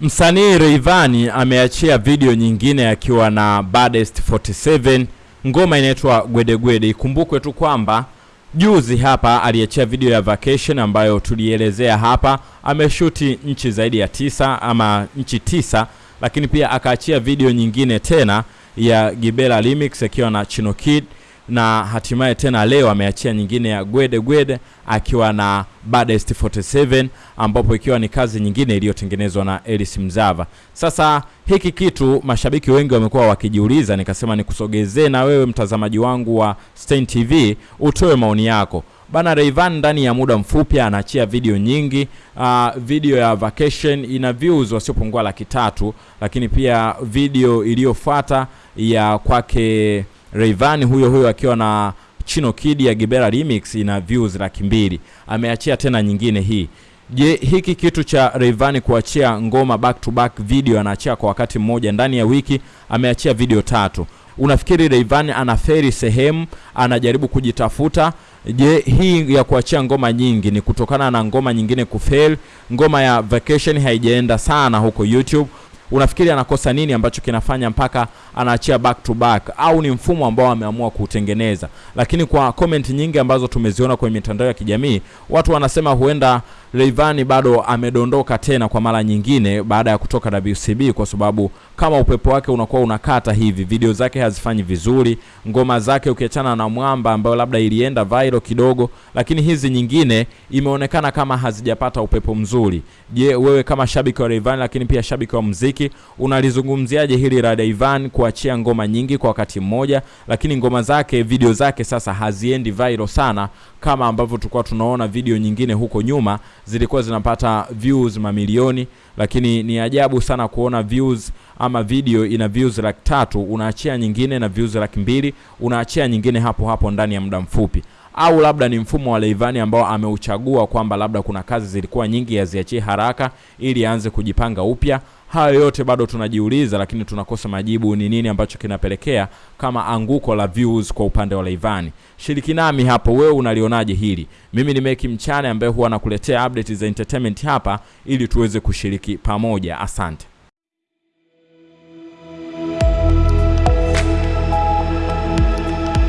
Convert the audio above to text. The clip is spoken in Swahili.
Msanii Rayvanny ameachia video nyingine akiwa na Baddest 47, ngoma inaitwa Gwedegwede. Ikumbukwe tu kwamba juzi hapa aliachia video ya Vacation ambayo tulielezea hapa, ameshuti nchi zaidi ya tisa ama nchi tisa, lakini pia akaachia video nyingine tena ya Gibela Remix akiwa na Chino Kid na hatimaye tena leo ameachia nyingine ya Gwede Gwede akiwa na Baddest 47 ambapo ikiwa ni kazi nyingine iliyotengenezwa na Elis Mzava. Sasa hiki kitu mashabiki wengi wamekuwa wakijiuliza, nikasema nikusogezee na wewe mtazamaji wangu wa Stein TV utoe maoni yako. Bana Rayvanny ndani ya muda mfupi anaachia video nyingi. Uh, video ya Vacation ina views wasiopungua laki tatu, lakini pia video iliyofuata ya kwake Rayvanny huyo huyo akiwa na Chino Kid ya Gibera Remix ina views laki mbili. Ameachia tena nyingine hii. Je, hiki kitu cha Rayvanny kuachia ngoma back to back video anaachia kwa wakati mmoja ndani ya wiki, ameachia video tatu. Unafikiri Rayvanny anaferi sehemu, anajaribu kujitafuta? Je, hii ya kuachia ngoma nyingi ni kutokana na ngoma nyingine kufail? Ngoma ya Vacation haijaenda sana huko YouTube unafikiri anakosa nini ambacho kinafanya mpaka anaachia back to back, au ni mfumo ambao ameamua kuutengeneza? Lakini kwa comment nyingi ambazo tumeziona kwenye mitandao ya kijamii, watu wanasema huenda Rayvanny bado amedondoka tena kwa mara nyingine baada ya kutoka WCB, kwa sababu kama upepo wake unakuwa unakata hivi, video zake hazifanyi vizuri, ngoma zake ukiachana na Mwamba ambayo labda ilienda viral kidogo, lakini hizi nyingine imeonekana kama hazijapata upepo mzuri. Je, wewe kama shabiki wa Rayvanny, lakini pia shabiki wa muziki unalizungumziaje hili la Rayvanny kuachia ngoma nyingi kwa wakati mmoja, lakini ngoma zake video zake sasa haziendi viral sana kama ambavyo tulikuwa tunaona video nyingine huko nyuma zilikuwa zinapata views mamilioni, lakini ni ajabu sana kuona views ama video ina views laki tatu unaachia nyingine na views laki mbili unaachia nyingine hapo hapo ndani ya muda mfupi au labda ni mfumo wa Leivani ambao ameuchagua kwamba labda kuna kazi zilikuwa nyingi yaziachie haraka ili aanze kujipanga upya. Hayo yote bado tunajiuliza, lakini tunakosa majibu. Ni nini ambacho kinapelekea kama anguko la views kwa upande wa Rayvanny? Shiriki nami hapo, wewe unalionaje hili? Mimi ni Meki Mchane ambaye huwa nakuletea update za entertainment hapa ili tuweze kushiriki pamoja. Asante.